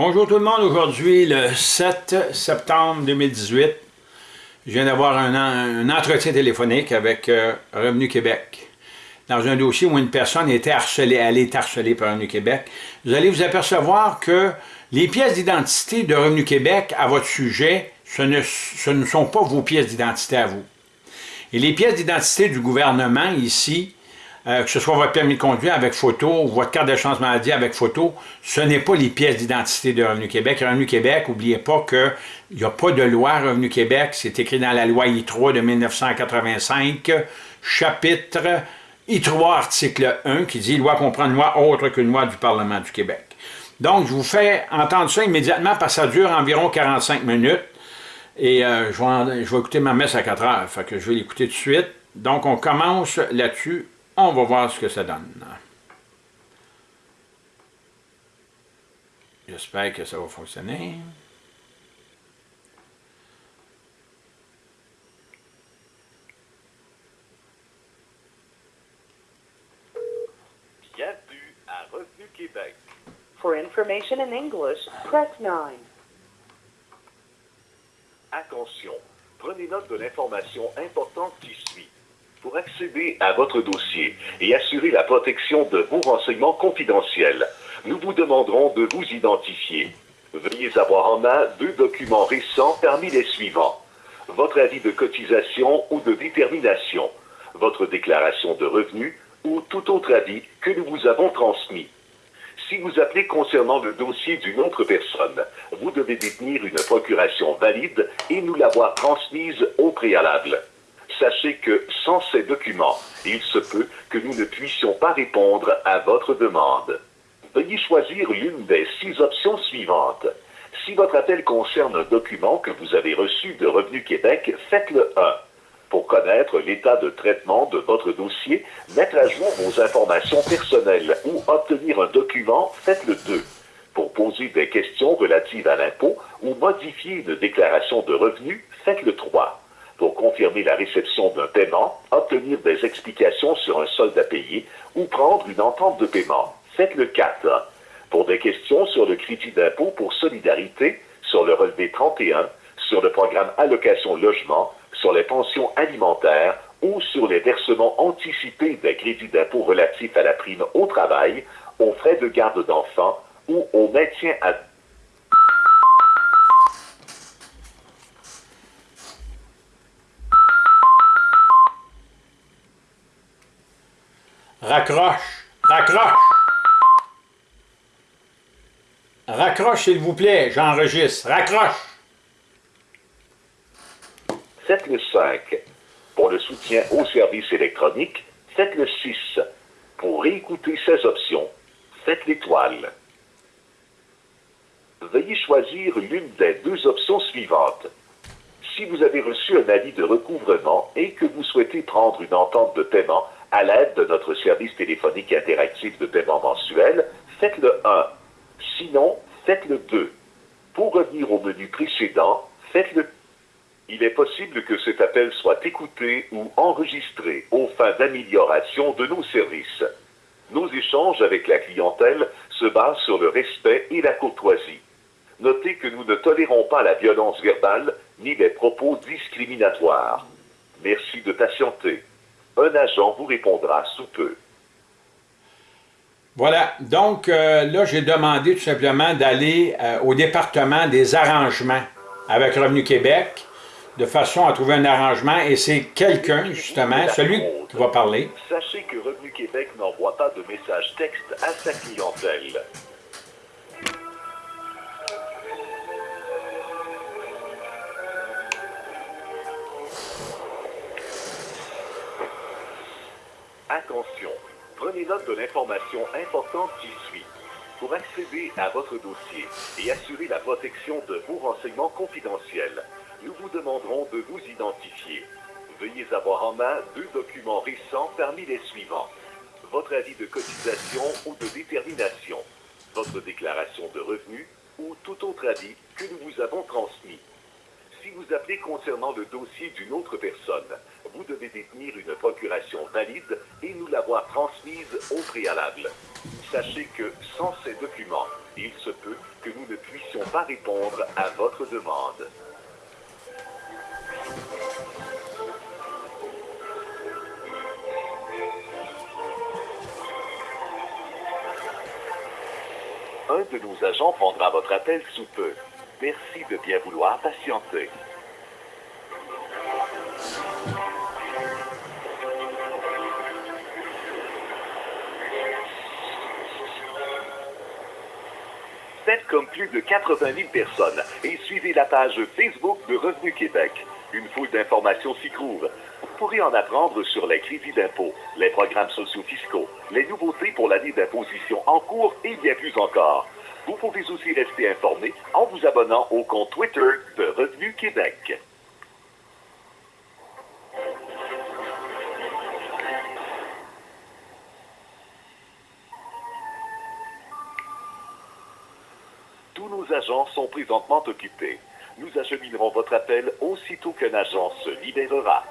Bonjour tout le monde, aujourd'hui le 7 septembre 2018, je viens d'avoir un, entretien téléphonique avec euh, Revenu Québec dans un dossier où une personne était harcelée, elle est harcelée par Revenu Québec. Vous allez vous apercevoir que les pièces d'identité de Revenu Québec à votre sujet, ce ne, ce ne sont pas vos pièces d'identité à vous. Et les pièces d'identité du gouvernement ici, euh, que ce soit votre permis de conduire avec photo ou votre carte de chance maladie avec photo, ce n'est pas les pièces d'identité de Revenu Québec. Revenu Québec, n'oubliez pas qu'il n'y a pas de loi Revenu Québec, c'est écrit dans la loi I3 de 1985, chapitre I3, article 1, qui dit « Loi comprend une loi autre qu'une loi du Parlement du Québec ». Donc, je vous fais entendre ça immédiatement parce que ça dure environ 45 minutes. Et euh, je, vais, écouter ma messe à 4 heures, fait que je vais l'écouter tout de suite. Donc, on commence là-dessus on va voir ce que ça donne. J'espère que ça va fonctionner. Bienvenue à Revenu Québec. For information in English, press 9. Attention, prenez note de l'information importante qui suit. Pour accéder à votre dossier et assurer la protection de vos renseignements confidentiels, nous vous demanderons de vous identifier. Veuillez avoir en main deux documents récents parmi les suivants. Votre avis de cotisation ou de détermination, votre déclaration de revenus ou tout autre avis que nous vous avons transmis. Si vous appelez concernant le dossier d'une autre personne, vous devez détenir une procuration valide et nous l'avoir transmise au préalable sachez que sans ces documents, il se peut que nous ne puissions pas répondre à votre demande. Veuillez choisir l'une des six options suivantes. Si votre appel concerne un document que vous avez reçu de Revenu Québec, faites-le 1. Pour connaître l'état de traitement de votre dossier, mettre à jour vos informations personnelles ou obtenir un document, faites-le 2. Pour poser des questions relatives à l'impôt ou modifier une déclaration de revenus, faites-le 3 pour confirmer la réception d'un paiement, obtenir des explications sur un solde à payer ou prendre une entente de paiement. Faites le 4. Pour des questions sur le crédit d'impôt pour solidarité, sur le relevé 31, sur le programme allocation logement, sur les pensions alimentaires ou sur les versements anticipés des crédits d'impôt relatifs à la prime au travail, aux frais de garde d'enfants ou au maintien à Raccroche. Raccroche. Raccroche, s'il vous plaît. J'enregistre. Raccroche. Faites le 5. Pour le soutien aux services électroniques, faites le 6. Pour réécouter ces options, faites l'étoile. Veuillez choisir l'une des deux options suivantes. Si vous avez reçu un avis de recouvrement et que vous souhaitez prendre une entente de paiement à l'aide de notre service téléphonique interactif de paiement mensuel, faites le 1. Sinon, faites le 2. Pour revenir au menu précédent, faites le il est possible que cet appel soit écouté ou enregistré aux fins d'amélioration de nos services. Nos échanges avec la clientèle se basent sur le respect et la courtoisie. Notez que nous ne tolérons pas la violence verbale ni les propos discriminatoires. Merci de patienter un agent vous répondra sous peu. Voilà, donc euh, là, j'ai demandé tout simplement d'aller euh, au département des arrangements avec Revenu Québec, de façon à trouver un arrangement, et c'est quelqu'un, justement, celui qui va parler. Sachez que Revenu Québec n'envoie pas de message texte à sa clientèle. Attention, prenez note de l'information importante qui suit. Pour accéder à votre dossier et assurer la protection de vos renseignements confidentiels, nous vous demanderons de vous identifier. Veuillez avoir en main deux documents récents parmi les suivants. Votre avis de cotisation ou de détermination, votre déclaration de revenus ou tout autre avis que nous vous avons transmis. Si vous appelez concernant le dossier d'une autre personne, vous devez détenir une procuration valide et nous l'avoir transmise au préalable. Sachez que sans ces documents, il se peut que nous ne puissions pas répondre à votre demande. Un de nos agents prendra votre appel sous peu. Merci de bien vouloir patienter. Faites comme plus de 80 000 personnes et suivez la page Facebook de Revenu Québec. Une foule d'informations s'y trouve. Vous pourrez en apprendre sur les crédits d'impôt, les programmes sociaux fiscaux, les nouveautés pour l'année d'imposition en cours et bien plus encore. Vous pouvez aussi rester informé en vous abonnant au compte Twitter de Revenu Québec. Sont présentement occupés. Nous acheminerons votre appel aussitôt qu'un agent se libérera.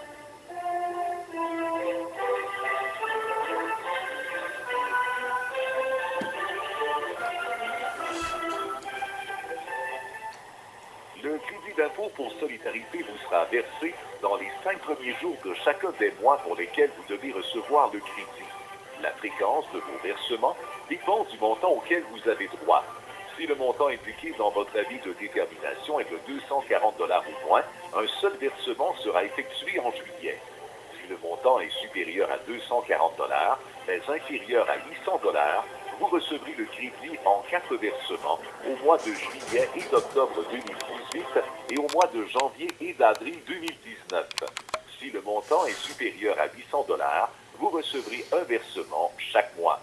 Le crédit d'impôt pour solidarité vous sera versé dans les cinq premiers jours de chacun des mois pour lesquels vous devez recevoir le crédit. La fréquence de vos versements dépend du montant auquel vous avez droit. Si le montant indiqué dans votre avis de détermination est de 240 dollars ou moins, un seul versement sera effectué en juillet. Si le montant est supérieur à 240 dollars, mais inférieur à 800 dollars, vous recevrez le crédit en quatre versements au mois de juillet et d'octobre 2018 et au mois de janvier et d'avril 2019. Si le montant est supérieur à 800 dollars, vous recevrez un versement chaque mois.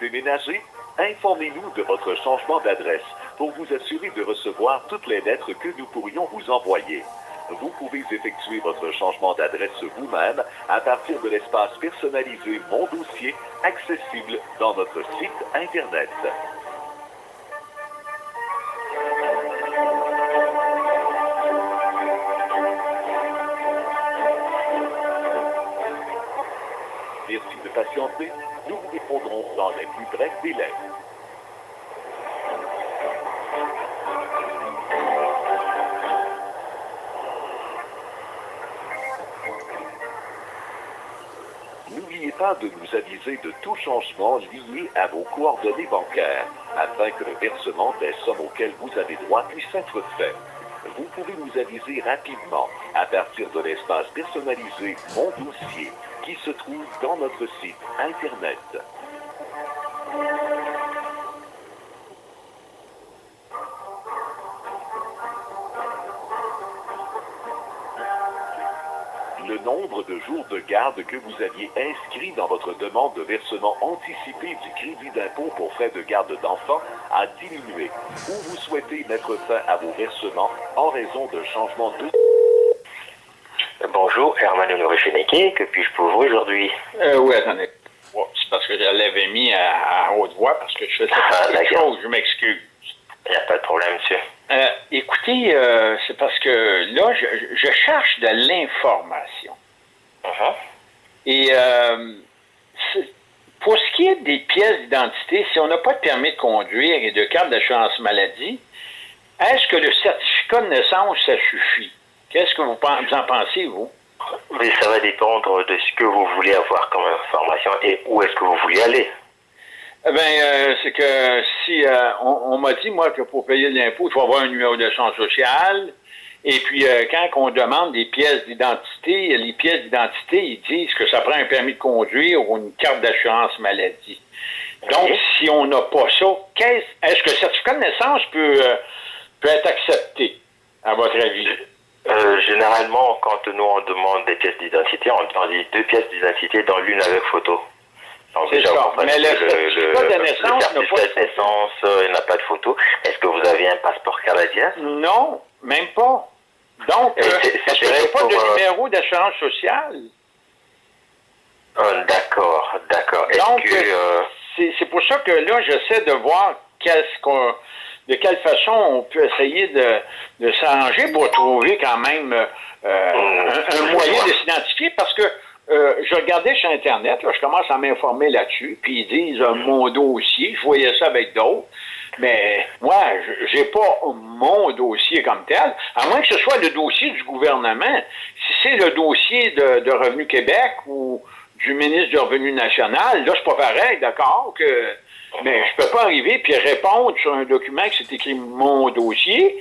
Vous déménagez? Informez-nous de votre changement d'adresse pour vous assurer de recevoir toutes les lettres que nous pourrions vous envoyer. Vous pouvez effectuer votre changement d'adresse vous-même à partir de l'espace personnalisé Mon dossier accessible dans notre site Internet. Nous vous répondrons dans les plus brefs délais. N'oubliez pas de nous aviser de tout changement lié à vos coordonnées bancaires afin que le versement des sommes auxquelles vous avez droit puisse être fait. Vous pouvez nous aviser rapidement à partir de l'espace personnalisé Mon dossier qui se trouve dans notre site Internet. Le nombre de jours de garde que vous aviez inscrit dans votre demande de versement anticipé du crédit d'impôt pour frais de garde d'enfants a diminué ou vous souhaitez mettre fin à vos versements en raison de changements de... Bonjour, Herman Honoré Feneke, que puis-je pour vous aujourd'hui? Euh, oui, attendez. C'est parce que je l'avais mis à, à haute voix parce que je faisais Ah, pas quelque chose, je m'excuse. Il n'y a pas de problème, monsieur. Euh, écoutez, euh, c'est parce que là, je, je cherche de l'information. Mhm. Et pour ce qui est des pièces d'identité, si on n'a pas de permis de conduire et de carte d'assurance maladie, est-ce que le certificat de naissance, ça suffit? Qu'est-ce que vous, en pensez, vous? Oui, ça va dépendre de ce que vous voulez avoir comme information et où est-ce que vous voulez aller. Eh bien, euh, c'est que si euh, on, on m'a dit, moi, que pour payer l'impôt, il faut avoir un numéro de chance sociale. Et puis, euh, quand on demande des pièces d'identité, les pièces d'identité, ils disent que ça prend un permis de conduire ou une carte d'assurance maladie. Donc, si on n'a pas ça, qu'est-ce- est-ce que le certificat de naissance peut, euh, peut être accepté, à votre avis? Euh, généralement, quand nous on demande des pièces d'identité, on, dit deux pièces d'identité dans l'une avec photo. Donc C'est déjà, ça. vous Mais le que certificat de naissance n'a le pas certificat de naissance, euh, il n'a pas de photo. Est-ce que vous avez un passeport canadien? Non, même pas. Donc, euh, est-ce que pas de euh, numéro d'assurance sociale? Euh, D'accord, d'accord. Donc, c'est c'est pour ça que là, j'essaie de voir qu'est-ce qu'on de quelle façon on peut essayer de, de s'arranger pour trouver quand même euh, un, un moyen de s'identifier parce que euh, je regardais sur Internet, là, je commence à m'informer là-dessus, puis ils disent euh, mon dossier, je voyais ça avec d'autres, mais moi, je- j'ai pas mon dossier comme tel, à moins que ce soit le dossier du gouvernement. Si c'est le dossier de, de Revenu Québec ou du ministre du Revenu national, là, c'est pas pareil, d'accord, que mais je peux pas arriver puis répondre sur un document que c'est écrit mon dossier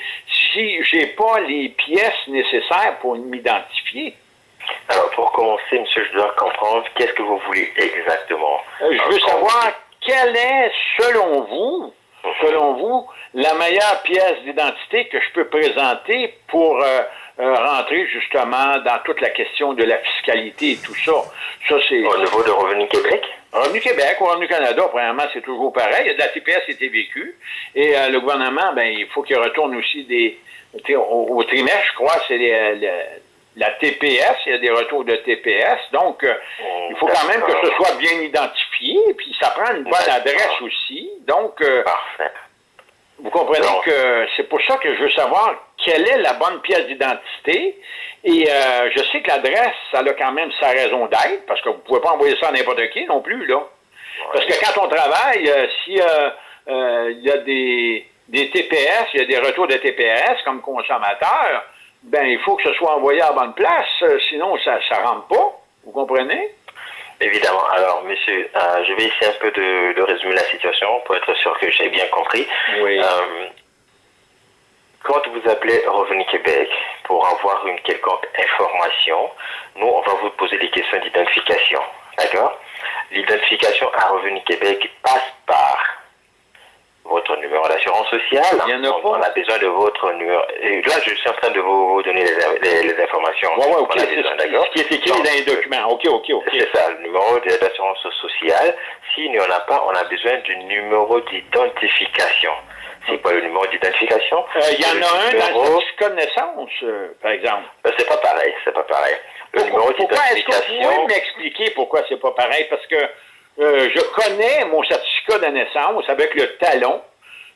si j'ai pas les pièces nécessaires pour m'identifier. Alors, pour commencer, monsieur, je dois comprendre qu'est-ce que vous voulez exactement? Euh, je veux savoir quelle est, selon vous, selon vous, la meilleure pièce d'identité que je peux présenter pour euh, euh, rentrer justement dans toute la question de la fiscalité et tout ça. Ça, c'est Au niveau de Revenu Québec? Revenu Québec ou Revenu Canada, premièrement, c'est toujours pareil. Il y a de la TPS été vécue. Et euh, le gouvernement, ben, il faut qu'il retourne aussi des. Au, au trimestre, je crois, c'est les- le- la TPS, il y a des retours de TPS. Donc, euh, il faut quand même que ce soit bien identifié. Puis ça prend une bonne adresse aussi. Donc, euh, Parfait. vous comprenez que c'est pour ça que je veux savoir quelle est la bonne pièce d'identité. Et euh, je sais que l'adresse, ça a quand même sa raison d'être, parce que vous ne pouvez pas envoyer ça à n'importe qui non plus, là. Parce que quand on travaille, euh, si euh, euh, il y a des, des TPS, il y a des retours de TPS comme consommateur, ben il faut que ce soit envoyé à la bonne place, sinon ça ne rentre pas. Vous comprenez? Évidemment. Alors, monsieur, euh, je vais essayer un peu de, de résumer la situation pour être sûr que j'ai bien compris. Oui. Euh, quand vous appelez Revenu Québec pour avoir une quelconque information, nous, on va vous poser des questions d'identification. D'accord? L'identification à Revenu Québec passe par votre numéro d'assurance sociale. Il y en a on, on a besoin de votre numéro. Et là, je suis en train de vous, vous donner les, les- les informations. Oui, oui, OK. C'est besoin, ce, qui- est écrit dans les documents. OK, OK, OK. c'est ça, le numéro d'assurance sociale. S'il n'y en a pas, on a besoin du numéro d'identification. C'est quoi le numéro d'identification Euh, Il y en a un dans le numéro- certificat de naissance, euh, par exemple. Euh, C'est pas pareil, c'est pas pareil. Le Pourquoi, numéro pourquoi est-ce que vous d'identification, pouvez m'expliquer pourquoi c'est pas pareil? Parce que euh, je connais mon certificat de naissance avec le talon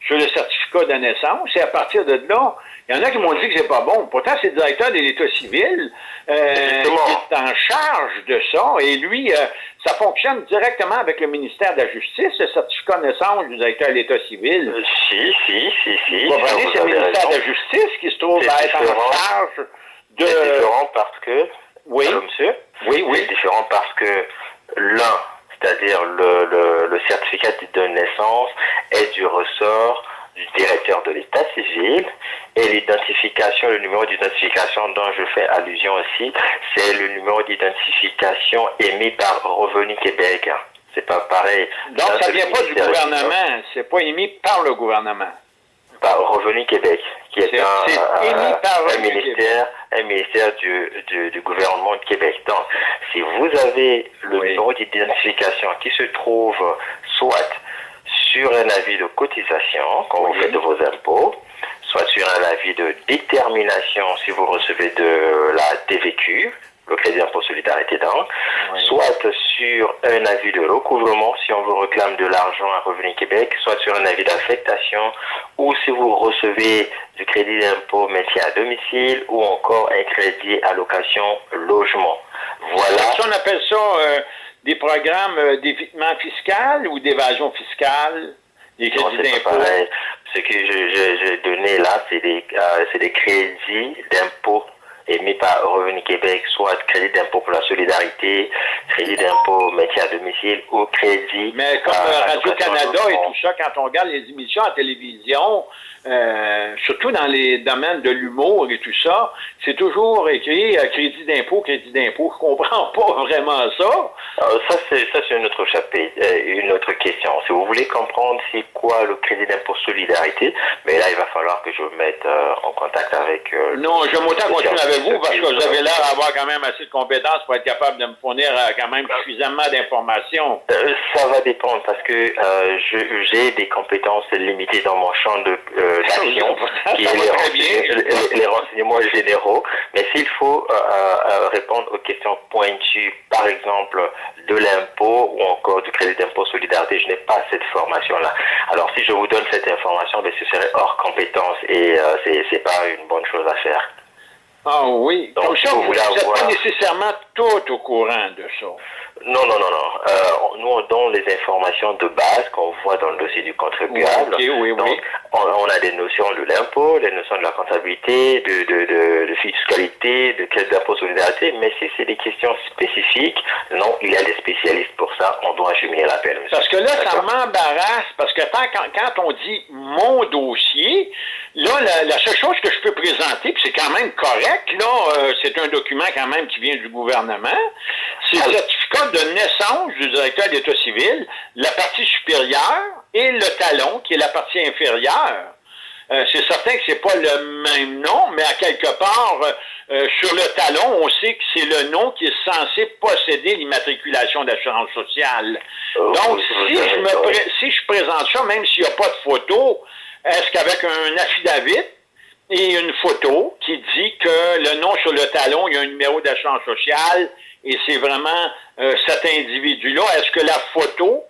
sur le certificat de naissance, et à partir de là, il y en a qui m'ont dit que c'est pas bon. Pourtant, c'est le directeur de l'État civil euh, qui est en charge de ça, et lui, euh, ça fonctionne directement avec le ministère de la Justice, le certificat de naissance du directeur de l'État civil. euh, si, si, si, si. Vous comprenez, c'est le ministère de la Justice qui se trouve à être en charge de... C'est différent parce que, Oui. Monsieur Oui, oui. C'est différent parce que l'un, c'est-à-dire le, le, le certificat de naissance, est du ressort du directeur de l'état civil et l'identification, le numéro d'identification dont je fais allusion aussi, c'est le numéro d'identification émis par Revenu Québec. C'est pas pareil. Donc, Ça, vient pas du- gouvernement, c'est pas émis par le gouvernement. Par Revenu Québec, qui est, un, ministère, un ministère du, du, du gouvernement de Québec. Donc, si vous avez le Oui. numéro d'identification qui se trouve soit sur un avis de cotisation, quand vous faites de vos impôts, soit sur un avis de détermination si vous recevez de la TVQ, le crédit d'impôt solidarité donc, Oui. soit sur un avis de recouvrement si on vous réclame de l'argent à Revenu Québec, soit sur un avis d'affectation, ou si vous recevez du crédit d'impôt maintien à domicile, ou encore un crédit allocation logement. Voilà. Ça, on appelle ça euh, des programmes euh, d'évitement fiscal ou d'évasion fiscale, des crédits d'impôt? Ce que je- je- j'ai donné là, c'est des, euh, c'est des crédits d'impôt émis par Revenu Québec, soit crédit d'impôt pour la solidarité, crédit d'impôt maintien à domicile ou crédit. Mais comme euh, Radio-Canada et tout ça, quand on regarde les émissions à télévision, euh, surtout dans les domaines de l'humour et tout ça, c'est toujours écrit euh, crédit d'impôt, crédit d'impôt. Je comprends pas vraiment ça. Alors, ça, c'est, ça, c'est une autre chapitre, euh, une autre question. Si vous voulez comprendre c'est quoi le crédit d'impôt solidarité, mais là, il va falloir que je vous mette euh, en contact avec. Non, j'aime autant continuer avec vous parce que vous avez l'air d'avoir quand même assez de compétences pour être capable de me fournir quand même suffisamment d'informations. Ça va dépendre parce que j'ai des compétences limitées dans mon champ de, euh, qui va est les, renseignements- les- les renseignements généraux. Mais s'il faut euh, euh, répondre aux questions pointues, par exemple, de l'impôt ou encore du crédit d'impôt solidarité, je n'ai pas cette formation-là. Alors, si je vous donne cette information, ben, ce serait hors compétence et euh, c'est pas une bonne chose à faire. Ah oui. Donc, Comme ça, vous vous pas nécessairement tout au courant de ça. Non, non, non, non. Euh, nous, on donne les informations de base qu'on voit dans le dossier du contribuable. Ok, oui, Donc, oui. on, on a des notions de l'impôt, les notions de la comptabilité, de, de, de, de fiscalité, de crédit d'impôt solidarité, mais si c'est des questions spécifiques, non, il y a des spécialistes pour ça, on doit acheminer l'appel. Parce que là, ça m'embarrasse, parce que tant- quand, quand on dit mon dossier, là, la, la seule chose que je peux présenter, puis c'est quand même correct, là, euh, c'est un document quand même qui vient du gouvernement, c'est le certificat de naissance du directeur d'État civil, la partie supérieure et le talon, qui est la partie inférieure. Euh, c'est certain que c'est pas le même nom, mais à quelque part, euh, euh, sur le talon, on sait que c'est le nom qui est censé posséder l'immatriculation d'assurance sociale. Euh, Donc, si je, me si je présente ça, même s'il n'y a pas de photo, est-ce qu'avec un affidavit et une photo qui dit que le nom sur le talon, il y a un numéro d'assurance sociale et c'est vraiment euh, cet individu-là, est-ce que la photo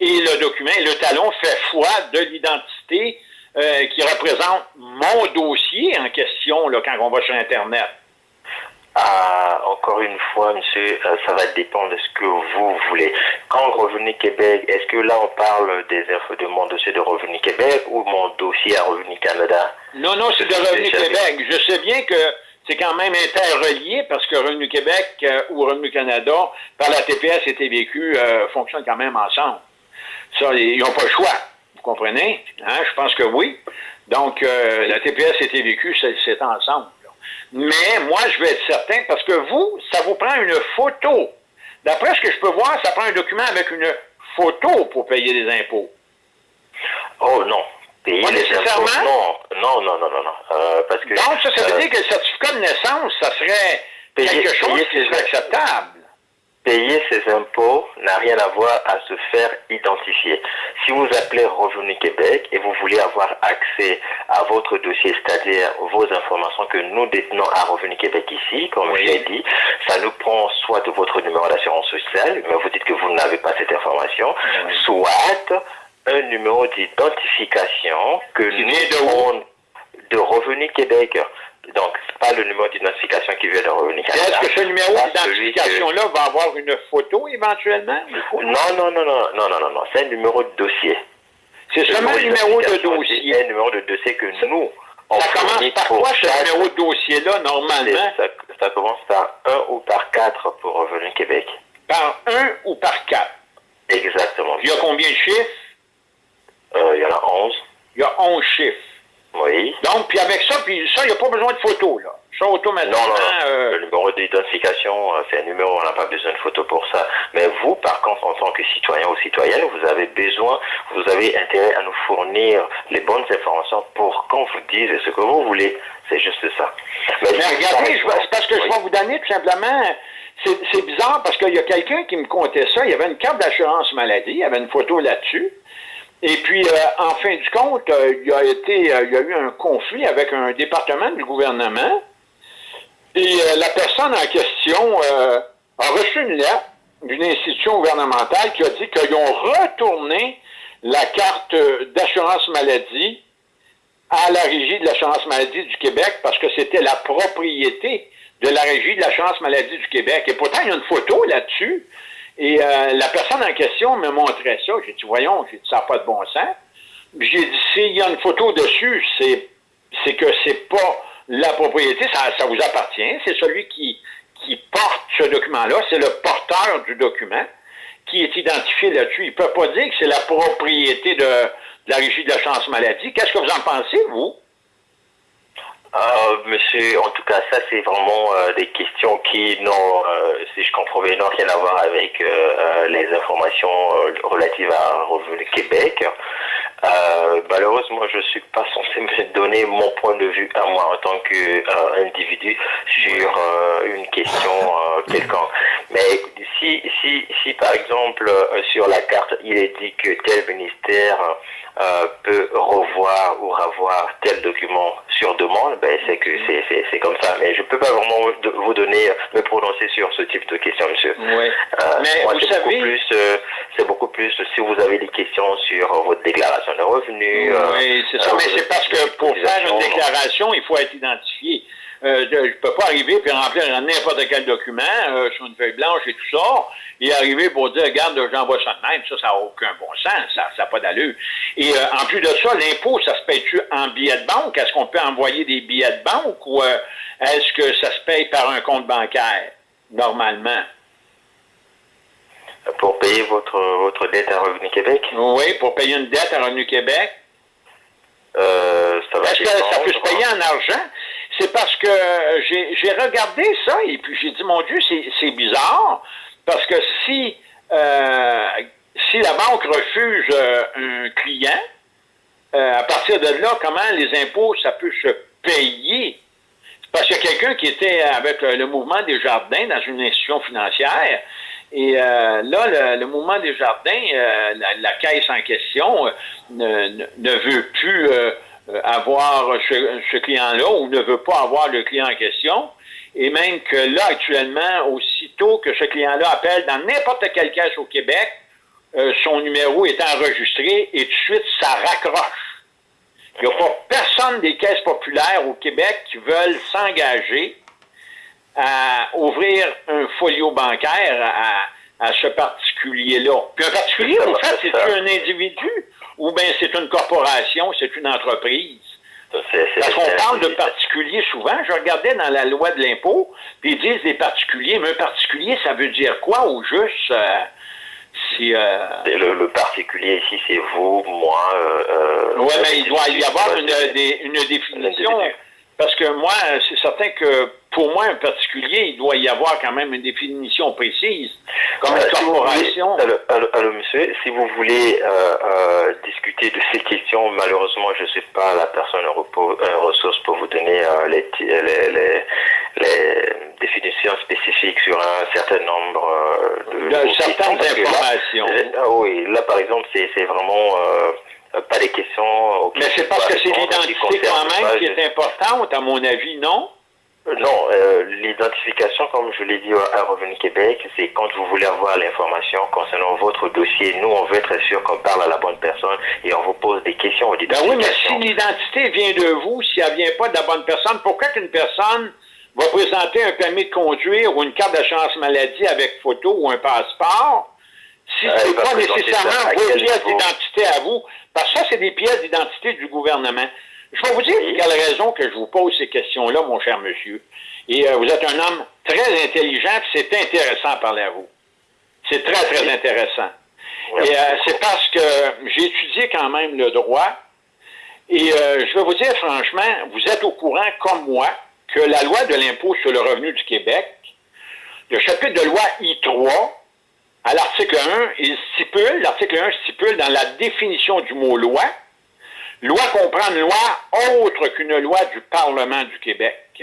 et le document le talon fait foi de l'identité euh, qui représente mon dossier en question quand on va sur Internet? Ah, encore une fois, monsieur, euh, ça va dépendre de ce que vous voulez. Quand Revenu Québec, est-ce que là on parle des de mon dossier de Revenu Québec ou mon dossier à Revenu Canada? Non, non, c'est de Revenu Québec. Je sais bien que c'est quand même interrelié parce que Revenu Québec euh, ou Revenu Canada, par la TPS et TVQ, euh, fonctionnent quand même ensemble. Ça, ils n'ont pas le choix. Vous comprenez? Hein? Je pense que oui. Donc, euh, la TPS et TVQ, c'est ensemble. là. Mais moi, je veux être certain parce que vous, ça vous prend une photo. D'après ce que je peux voir, ça prend un document avec une photo pour payer les impôts. Oh non. Payer Pas les impôts, non, non, non, non, non, non. Euh, parce que Donc, ça, ça veut euh, dire que le certificat de naissance, ça serait Payer- quelque chose payer qui serait acceptable. Payer ses impôts n'a rien à voir à se faire identifier. Si vous appelez Revenu Québec et vous voulez avoir accès à votre dossier, c'est-à-dire vos informations que nous détenons à Revenu Québec ici, comme Oui. je l'ai dit, ça nous prend soit de votre numéro d'assurance sociale, mais vous dites que vous n'avez pas cette information, soit un numéro d'identification que nous de Revenu Québec. Donc, c'est pas le numéro d'identification qui vient de Revenu Québec. Est-ce que ce numéro d'identification-là va avoir une photo éventuellement? Non, non, non, non, non, non, non, C'est un numéro de dossier. C'est seulement un numéro de dossier. C'est un numéro de dossier que nous, on Ça commence par quoi, ce numéro de dossier-là, normalement? Ça, commence par 1 ou par 4 pour Revenu Québec. Par 1 ou par 4? Exactement. Il y a combien de chiffres? Euh, il y en a 11. Il y a 11 chiffres. Oui. Donc, puis avec ça, puis ça, il n'y a pas besoin de photo, là. Ça, automatiquement, non, non. euh, Le numéro d'identification, euh, c'est un numéro, on n'a pas besoin de photo pour ça. Mais vous, par contre, en tant que citoyen ou citoyenne, vous avez besoin, vous avez intérêt à nous fournir les bonnes informations pour qu'on vous dise ce que vous voulez. C'est juste ça. Mais regardez, c'est parce que je vais vous donner tout simplement. C'est c'est bizarre parce qu'il y a quelqu'un qui me comptait ça. Il y avait une carte d'assurance maladie, il y avait une photo là-dessus. Et puis, euh, en fin du compte, euh, il, y a été, euh, il y a eu un conflit avec un département du gouvernement. Et euh, la personne en question a reçu une lettre d'une institution gouvernementale qui a dit qu'ils ont retourné la carte d'assurance maladie à la Régie de l'assurance maladie du Québec parce que c'était la propriété de la Régie de l'assurance maladie du Québec. Et pourtant, il y a une photo là-dessus. Et euh, la personne en question me montrait ça. J'ai dit, voyons, j'ai dit, ça n'a pas de bon sens. J'ai dit, s'il y a une photo dessus, c'est, c'est que c'est pas la propriété, ça, ça vous appartient. C'est celui qui, qui porte ce document-là, c'est le porteur du document qui est identifié là-dessus. Il ne peut pas dire que c'est la propriété de, de la Régie de l'assurance maladie. Qu'est-ce que vous en pensez, vous? Euh, monsieur, en tout cas, ça c'est vraiment euh, des questions qui n'ont, euh, si je comprends bien, n'ont rien à voir avec les informations relatives à Revenu Québec. Malheureusement, je suis pas censé me donner mon point de vue à moi en tant qu'individu sur une question quelconque. Mais si, si, si par exemple sur la carte il est dit que tel ministère euh, peut revoir ou revoir tel document sur demande, ben c'est que c'est comme ça. Mais je peux pas vraiment vous donner, me prononcer sur ce type de questions, monsieur. Oui. mais vous savez... plus, c'est beaucoup plus si vous avez des questions sur votre déclaration de revenus. Oui, c'est ça, mais c'est parce que pour faire une déclaration, il faut être identifié. Euh, je ne peux pas arriver et remplir n'importe quel document euh, sur une feuille blanche et tout ça, et arriver pour dire, regarde, j'envoie ça de même, ça, ça n'a aucun bon sens, ça n'a pas d'allure. Et euh, en plus de ça, l'impôt, ça se paye-tu en billets de banque? Est-ce qu'on peut envoyer des billets de banque ou est-ce que ça se paye par un compte bancaire, normalement? Pour payer votre, votre dette à Revenu Québec? Oui, pour payer une dette à Revenu Québec. Est-ce que ça peut se payer en argent? C'est parce que j'ai regardé ça et puis j'ai dit, mon Dieu, c'est bizarre, parce que si, euh, si la banque refuse euh, un client, euh, à partir de là, comment les impôts, ça peut se payer? Parce qu'il y a quelqu'un qui était avec le mouvement des jardins dans une institution financière, et là, le, mouvement des jardins, la, caisse en question ne, ne, veut plus euh, avoir ce, client-là ou ne veut pas avoir le client en question. Et même que là, actuellement, aussitôt que ce client-là appelle dans n'importe quelle caisse au Québec, euh, son numéro est enregistré et tout de suite, ça raccroche. Il n'y a pas personne des caisses populaires au Québec qui veulent s'engager à ouvrir un folio bancaire à, à ce particulier-là. Puis un particulier, en fait, c'est un individu? Ou bien c'est une corporation, c'est une entreprise. Parce qu'on parle de particuliers souvent. Je regardais dans la loi de l'impôt, puis ils disent des particuliers, mais un particulier, ça veut dire quoi au juste? Euh, si, euh... le, particulier ici, c'est vous, moi. Euh, oui, mais il doit y avoir une, une définition. Parce que moi, c'est certain que pour moi, un particulier, il doit y avoir quand même une définition précise, comme une corporation. alors, monsieur, si vous voulez euh, euh, discuter de ces questions, malheureusement, je ne suis pas la personne en ressource pour vous donner euh, les, les, les, définitions spécifiques sur un certain nombre de, de certaines informations. ah oui, là, par exemple, c'est vraiment pas des questions. Mais c'est parce que c'est l'identité quand même qui est importante, à mon avis, non? Non, euh, l'identification, comme je l'ai dit à Revenu Québec, c'est quand vous voulez avoir l'information concernant votre dossier. Nous, on veut être sûr qu'on parle à la bonne personne et on vous pose des questions Ben oui, mais si l'identité vient de vous, si elle vient pas de la bonne personne, pourquoi qu'une personne va présenter un permis de conduire ou une carte d'assurance maladie avec photo ou un passeport si ce n'est pas nécessairement vos pièces d'identité à vous? Parce que ça, c'est des pièces d'identité du gouvernement. Je vais vous dire quelle raison que je vous pose ces questions-là, mon cher monsieur. Et euh, vous êtes un homme très intelligent, c'est intéressant à parler à vous. C'est très, très intéressant. Et euh, c'est parce que j'ai étudié quand même le droit. Et euh, je vais vous dire franchement, vous êtes au courant, comme moi, que la loi de l'impôt sur le revenu du Québec, le chapitre de loi I3, à l'article 1, il stipule, l'article 1 stipule dans la définition du mot loi, Loi comprend une loi autre qu'une loi du Parlement du Québec.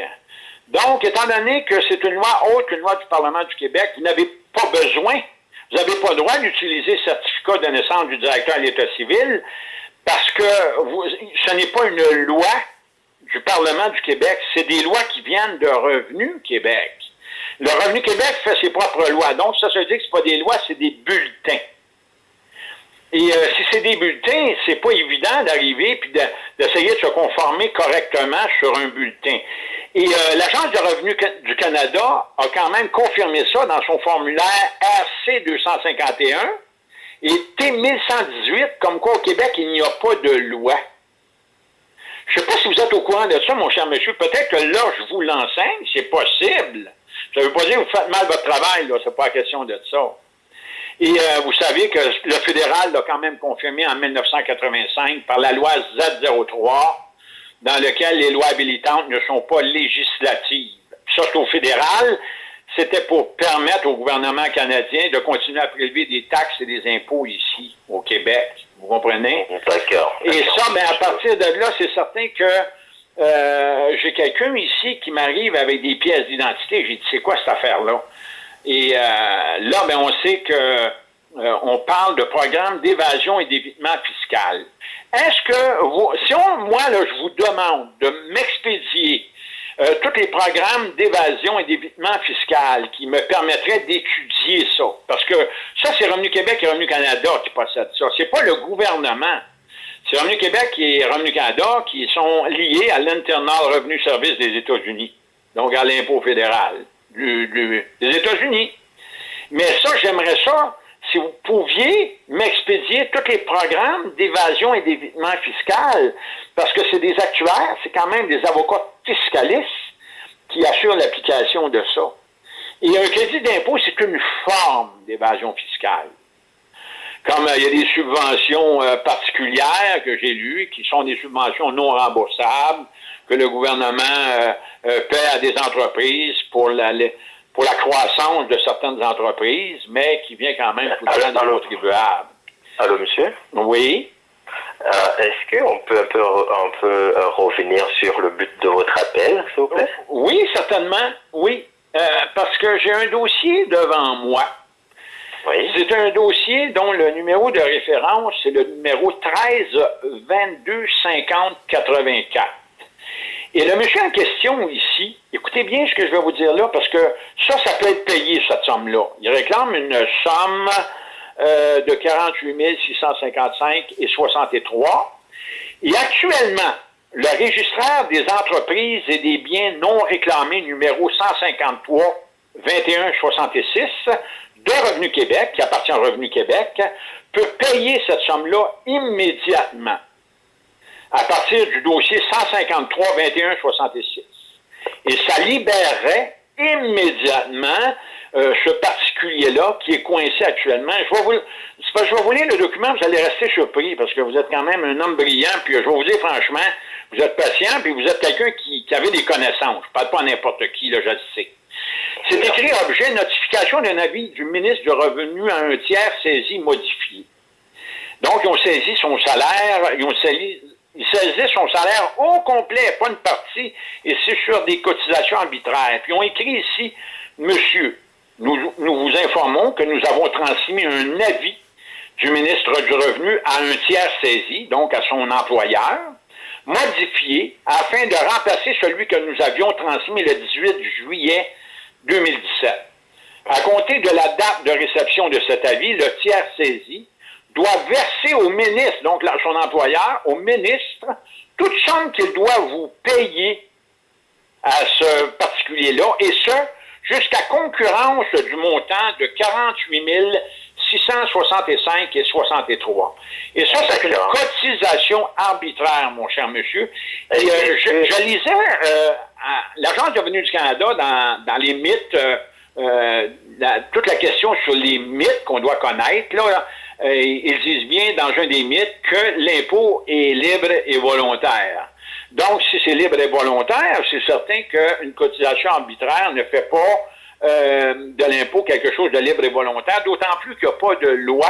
Donc, étant donné que c'est une loi autre qu'une loi du Parlement du Québec, vous n'avez pas besoin, vous n'avez pas le droit d'utiliser le certificat de naissance du directeur à l'État civil parce que ce n'est pas une loi du Parlement du Québec, c'est des lois qui viennent de Revenu Québec. Le Revenu Québec fait ses propres lois. Donc, ça, se dit que ce pas des lois, c'est des bulletins. Et euh, si c'est des bulletins, c'est pas évident d'arriver puis d'essayer de, se conformer correctement sur un bulletin. Et euh, l'Agence de revenus du Canada a quand même confirmé ça dans son formulaire RC 251 et T1118, comme quoi au Québec, il n'y a pas de loi. Je ne sais pas si vous êtes au courant de ça, mon cher monsieur. Peut-être que là, je vous l'enseigne, c'est possible. Ça ne veut pas dire que vous faites mal votre travail, là, c'est pas la question de ça. Et euh, vous savez que le fédéral l'a quand même confirmé en 1985 par la loi Z03, dans lequel les lois habilitantes ne sont pas législatives. Ça, c'est au fédéral. C'était pour permettre au gouvernement canadien de continuer à prélever des taxes et des impôts ici, au Québec. Vous comprenez? D'accord. Et ça, ben, à partir de là, c'est certain que euh, j'ai quelqu'un ici qui m'arrive avec des pièces d'identité. J'ai dit, c'est quoi cette affaire-là? Et euh, là, ben, on sait que euh, on parle de programme d'évasion et d'évitement fiscal. Est-ce que, vous, si on, moi, là, je vous demande de m'expédier euh, tous les programmes d'évasion et d'évitement fiscal qui me permettraient d'étudier ça, parce que ça, c'est Revenu Québec et Revenu Canada qui possèdent ça. C'est pas le gouvernement. C'est Revenu Québec et Revenu Canada qui sont liés à l'Internal Revenu Service des États-Unis, donc à l'impôt fédéral des États-Unis. Mais ça, j'aimerais ça, si vous pouviez m'expédier tous les programmes d'évasion et d'évitement fiscal, parce que c'est des actuaires, c'est quand même des avocats fiscalistes qui assurent l'application de ça. Et un crédit d'impôt, c'est une forme d'évasion fiscale. Comme euh, il y a des subventions euh, particulières que j'ai lues, qui sont des subventions non remboursables, que le gouvernement euh, paie à des entreprises pour la, pour la croissance de certaines entreprises, mais qui vient quand même dans le contribuable. Allô, monsieur? Oui. Est-ce qu'on peut un peu, un peu revenir sur le but de votre appel, s'il vous plaît? Oui, certainement. Oui. parce que j'ai un dossier devant moi c'est un dossier dont le numéro de référence, c'est le numéro 13 22 50 84. Et le monsieur en question ici, écoutez bien ce que je vais vous dire là, parce que ça, ça peut être payé, cette somme-là. Il réclame une somme euh, de 48 655 et 63. Et actuellement, le registraire des entreprises et des biens non réclamés numéro 153 2166 de Revenu Québec, qui appartient à Revenu Québec, peut payer cette somme-là immédiatement à partir du dossier 153 21 66. Et ça libérerait immédiatement euh, ce particulier-là qui est coincé actuellement. Je vais, vous, je vais vous lire le document, vous allez rester surpris parce que vous êtes quand même un homme brillant, puis je vais vous dire franchement, vous êtes patient, puis vous êtes quelqu'un qui, qui avait des connaissances. Je ne parle pas à n'importe qui, là, je le sais. C'est écrit objet notification d'un avis du ministre du Revenu à un tiers saisi modifié. Donc, ils ont saisi son salaire, ils ont saisi, ils saisissent son salaire au complet, pas une partie, et c'est sur des cotisations arbitraires. Puis ont écrit ici, Monsieur, nous, nous vous informons que nous avons transmis un avis du ministre du Revenu à un tiers saisi, donc à son employeur, modifié afin de remplacer celui que nous avions transmis le 18 juillet 2017. À compter de la date de réception de cet avis, le tiers saisi doit verser au ministre, donc son employeur, au ministre, toute somme qu'il doit vous payer à ce particulier-là, et ce, jusqu'à concurrence du montant de 48 665 et 63. Et ça, c'est une cotisation arbitraire, mon cher monsieur. Et, euh, je, lisais euh, l'Agence de du Canada dans, les mythes, euh, toute la question sur les mythes qu'on doit connaître, là, ils disent bien dans un des mythes que l'impôt est libre et volontaire. Donc, si c'est libre et volontaire, c'est certain qu'une cotisation arbitraire ne fait pas euh, de l'impôt quelque chose de libre et volontaire, d'autant plus qu'il n'y a pas de loi.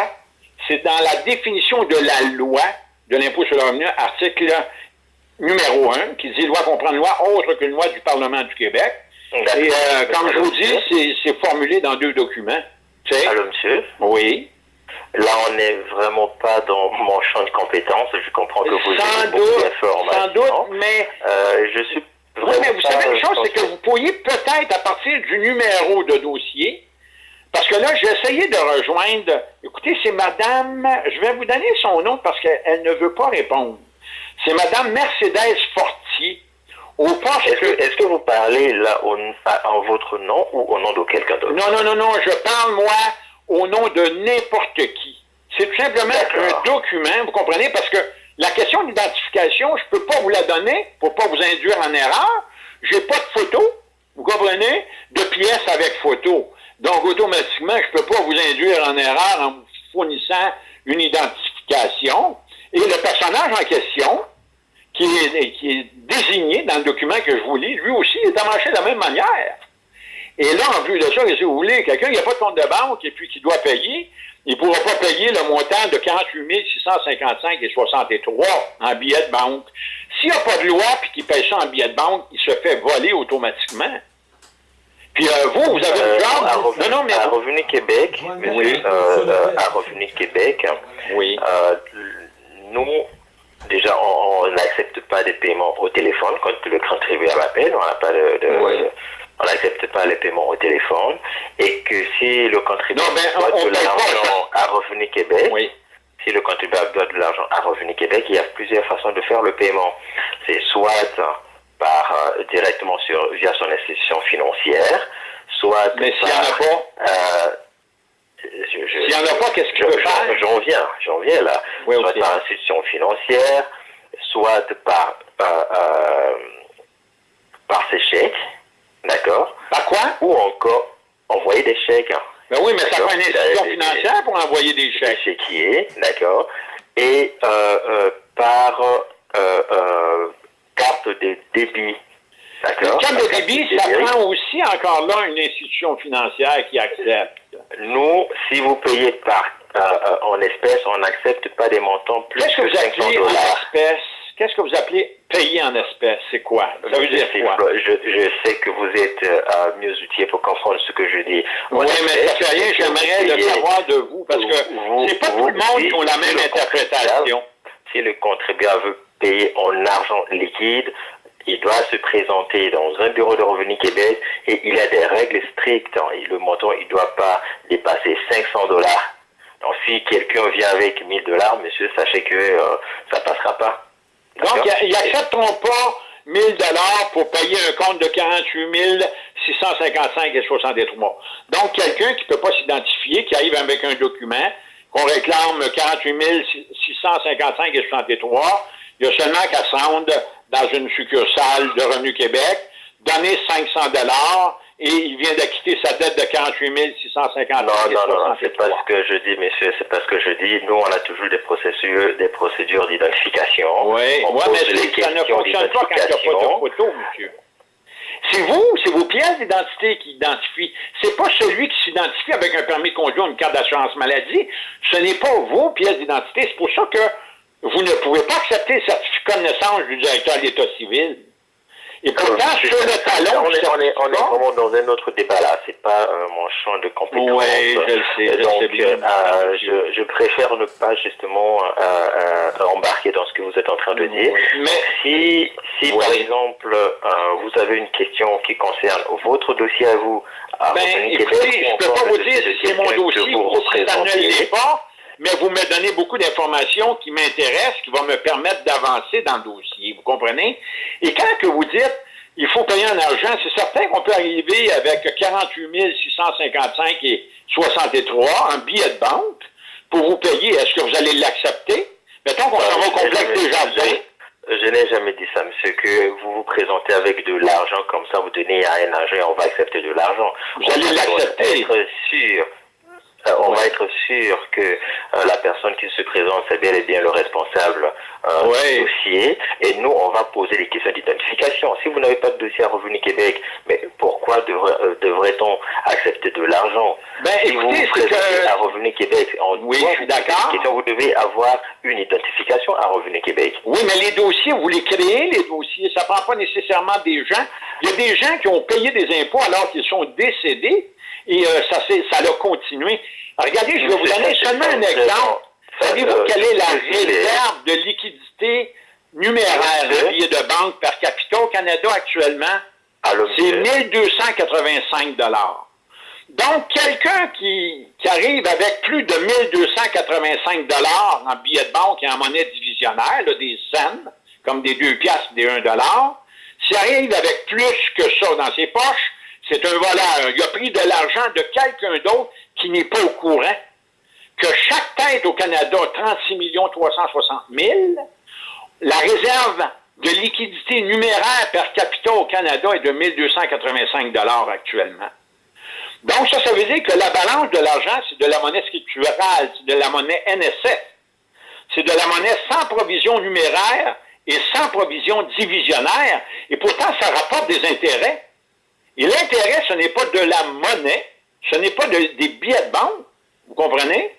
C'est dans la définition de la loi de l'impôt sur le revenu, article numéro 1, qui dit loi comprendre loi autre qu'une loi du Parlement du Québec. Et euh, comme je vous dis, c'est formulé dans deux documents. Allô, monsieur? Oui. Là, on n'est vraiment pas dans mon champ de compétences. Je comprends que vous sans avez beaucoup d'informations. Sans doute, mais... Euh, je suis oui, mais vous savez une chose, c'est que vous pourriez peut-être, à partir du numéro de dossier, parce que là, j'ai essayé de rejoindre, écoutez, c'est Madame, je vais vous donner son nom parce qu'elle ne veut pas répondre. C'est Madame Mercedes Fortier. Est-ce que, est que, vous parlez là en votre nom ou au nom de quelqu'un d'autre? Non, non, non, non, je parle, moi, au nom de n'importe qui. C'est tout simplement un document, vous comprenez, parce que la question d'identification, je ne peux pas vous la donner pour pas vous induire en erreur. J'ai pas de photo, vous comprenez, de pièces avec photo. Donc, automatiquement, je ne peux pas vous induire en erreur en vous fournissant une identification. Et le personnage en question, qui est, qui est désigné dans le document que je vous lis, lui aussi est amanché de la même manière. Et là, en plus de ça, si vous voulez, quelqu'un qui n'a pas de compte de banque et puis qui doit payer, il ne pourra pas payer le montant de 48 655 et 63 en billets de banque. S'il n'y a pas de loi et qu'il paye ça en billets de banque, il se fait voler automatiquement. Puis euh, vous, vous avez euh, le genre... À Revenu, non, non, mais... à Revenu Québec, oui. Euh, à Revenu Québec, oui. nous, déjà, on n'accepte pas des paiements au téléphone quand le contribuable appelle. On n'a pas de, on n'accepte pas les paiements au téléphone et que si le contribuable doit de l'argent à Revenu Québec, si le contribuable doit de l'argent à Revenu Québec, il y a plusieurs façons de faire le paiement. C'est soit par euh, directement sur via son institution financière, soit Mais a pas euh, S'il n'y en a pas, qu'est-ce faire? J'en viens, j'en viens là. soit par institution financière, soit par euh par ses chèques, D'accord Par quoi? Ou encore envoyer des chèques. Ben oui, mais ça prend une institution financière pour envoyer des chèques. Des chéquiers, d'accord. Et euh, euh, par euh, carte de débit. D'accord. Carte de débit, ça prend aussi encore là une institution financière qui accepte. Nous, si vous payez par en espèces, on n'accepte pas des montants plus que, que 500 dollars. Qu'est-ce que vous appelez payer en espèces? C'est quoi? Ça veut dire quoi? Je, sais que vous êtes euh, mieux outillé pour comprendre ce que je dis. Oui, mais rien, j'aimerais le savoir de vous, parce que c'est pas tout le monde qui a la même interprétation. Si le contribuable veut payer en argent liquide, il doit se présenter dans un bureau de revenus Québec et il a des règles strictes. Et le montant, il ne doit pas dépasser 500 dollars. Donc si quelqu'un vient avec 1000 dollars, monsieur, sachez que euh, ça ne passera pas. Donc, ils n'accepteront pas 1000 dollars pour payer un compte de 48 655 et 63. Donc, quelqu'un qui ne peut pas s'identifier, qui arrive avec un document, qu'on réclame 48 655 et 63, il y a seulement qu'à se dans une succursale de Revenu Québec, donner 500 dollars et il vient d'acquitter sa dette de 48 650 Non, non, non, non c'est pas ce que je dis, monsieur, c'est pas ce que je dis. Nous, on a toujours des procédures, des procédures d'identification. Oui, ouais, mais ça ne fonctionne pas quand il n'y a pas de photo, monsieur. C'est vous, c'est vos pièces d'identité qui identifient. C'est pas celui qui s'identifie avec un permis de conduire ou une carte d'assurance maladie. Ce n'est pas vos pièces d'identité. C'est pour ça que vous ne pouvez pas accepter le certificat de naissance du directeur de l'État civil. Et pourtant, sur le on est, on est, on est vraiment dans un autre débat là. C'est pas euh, mon champ de compétence. Oui, je le sais. Donc, je, bien, euh, je, je, préfère ne pas justement euh, euh, embarquer dans ce que vous êtes en train de dire. Mais si, si par exemple, euh, vous avez une question qui concerne votre dossier à vous, ben, écoutez, je peux pas vous dire si c'est mon dossier ou si ça ne l'est pas mais vous me donnez beaucoup d'informations qui m'intéressent, qui vont me permettre d'avancer dans le dossier. Vous comprenez? Et quand que vous dites il faut payer en argent, c'est certain qu'on peut arriver avec 48 655 et 63 en billet de banque pour vous payer. Est-ce que vous allez l'accepter? Mettons qu'on s'en va au complexe des jardins. Je n'ai jamais dit ça, monsieur, que vous vous présentez avec de l'argent comme ça, vous donnez à un agent on va accepter de l'argent. Vous allez l'accepter. être sûr euh, on va être sûr que euh, la personne qui se présente, c'est bien et bien le responsable euh, du dossier. Et nous, on va poser des questions d'identification. Si vous n'avez pas de dossier à Revenu Québec, mais pourquoi devrait-on accepter de l'argent? Ben, Si vous vous présentez à Revenu Québec, on oui, je suis d'accord. Vous devez avoir une identification à Revenu Québec. Oui, mais les dossiers, vous les créez, les dossiers. Ça ne prend pas nécessairement des gens. Il y a des gens qui ont payé des impôts alors qu'ils sont décédés et euh, ça, ça a continué. Regardez, je vais vous donner seulement un exemple. Savez-vous quelle est la réserve de liquidité numéraire de billet de banque par capita au Canada actuellement? C'est 1285 Donc, quelqu'un qui, qui, arrive avec plus de 1285 en billets de banque et en monnaie divisionnaire, des cents, comme des 2 piastres, des 1 dollar, s'il arrive avec plus que ça dans ses poches, c'est un voleur. Il a pris de l'argent de quelqu'un d'autre qui n'est pas au courant que chaque tête au Canada a 36 360 000. La réserve de liquidité numéraire per capita au Canada est de 1285 actuellement. Donc, ça, ça veut dire que la balance de l'argent, c'est de la monnaie scripturale, c'est de la monnaie NSF. C'est de la monnaie sans provision numéraire et sans provision divisionnaire. Et pourtant, ça rapporte des intérêts. Et l'intérêt, ce n'est pas de la monnaie, ce n'est pas des billets de banque, vous comprenez?